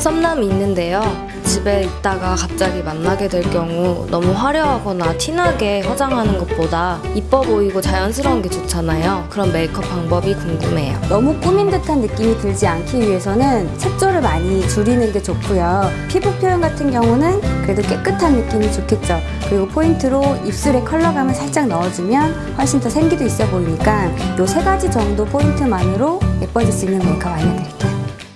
썸남이 있는데요. 집에 있다가 갑자기 만나게 될 경우 너무 화려하거나 티나게 화장하는 것보다 이뻐 보이고 자연스러운 게 좋잖아요. 그런 메이크업 방법이 궁금해요. 너무 꾸민 듯한 느낌이 들지 않기 위해서는 색조를 많이 줄이는 게 좋고요. 피부 표현 같은 경우는 그래도 깨끗한 느낌이 좋겠죠. 그리고 포인트로 입술에 컬러감을 살짝 넣어주면 훨씬 더 생기도 있어 보이니까 이 세 가지 정도 포인트만으로 예뻐질 수 있는 메이크업 알려드릴게요.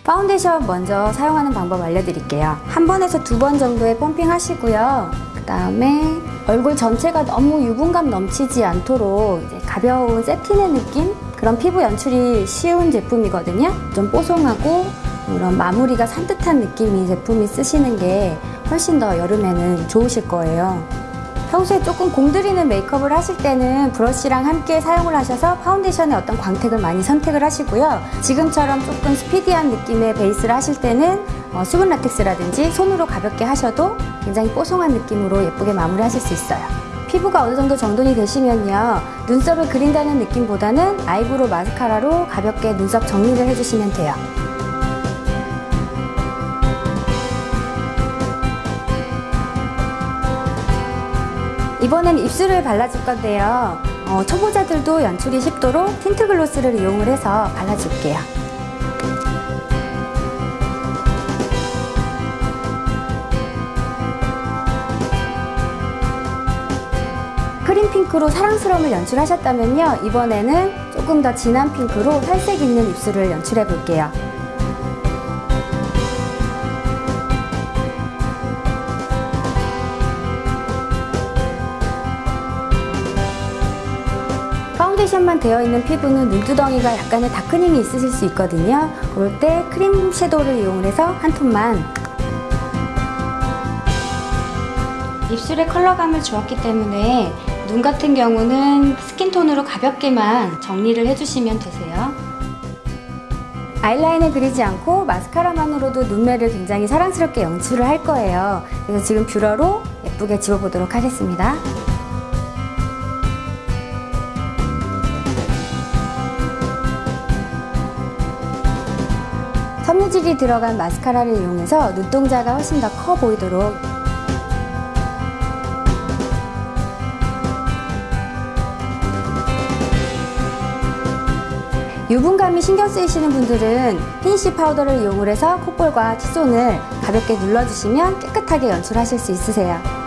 파운데이션 먼저 사용하는 방법 알려드릴게요. 한 번에서 두 번 정도의 pumping 하시고요. 그 다음에 얼굴 전체가 너무 유분감 넘치지 않도록 가벼운 새틴의 느낌? 그런 피부 연출이 쉬운 제품이거든요. 좀 뽀송하고 이런 마무리가 산뜻한 느낌이 제품이 쓰시는 게 훨씬 더 여름에는 좋으실 거예요. 평소에 조금 공들이는 메이크업을 하실 때는 브러쉬랑 함께 사용을 하셔서 파운데이션의 어떤 광택을 많이 선택을 하시고요. 지금처럼 조금 스피디한 느낌의 베이스를 하실 때는 어, 수분 라텍스라든지 손으로 가볍게 하셔도 굉장히 뽀송한 느낌으로 예쁘게 마무리하실 수 있어요. 피부가 어느 정도 정돈이 되시면요. 눈썹을 그린다는 느낌보다는 eyebrow 마스카라로 가볍게 눈썹 정리를 해주시면 돼요. 이번엔 입술을 발라줄 건데요. 어, 초보자들도 연출이 쉽도록 tint gloss를 이용을 해서 발라줄게요. 크림 핑크로 사랑스러움을 연출하셨다면요. 이번에는 조금 더 진한 핑크로 살색 있는 입술을 연출해 볼게요. 파운데이션만 되어 있는 피부는 눈두덩이가 약간의 darkening이 있으실 수 있거든요. 그럴 때 크림 shadow를 이용해서 한 톤만 입술에 컬러감을 주었기 때문에 눈 같은 경우는 스킨톤으로 가볍게만 정리를 해주시면 되세요. 아이라인을 그리지 않고 마스카라만으로도 눈매를 굉장히 사랑스럽게 연출을 할 거예요. 그래서 지금 뷰러로 예쁘게 지워보도록 하겠습니다. 섬유질이 들어간 마스카라를 이용해서 눈동자가 훨씬 더 커 보이도록 유분감이 신경 쓰이시는 분들은 finish 파우더를 이용을 해서 콧볼과 T존을 가볍게 눌러주시면 깨끗하게 연출하실 수 있으세요.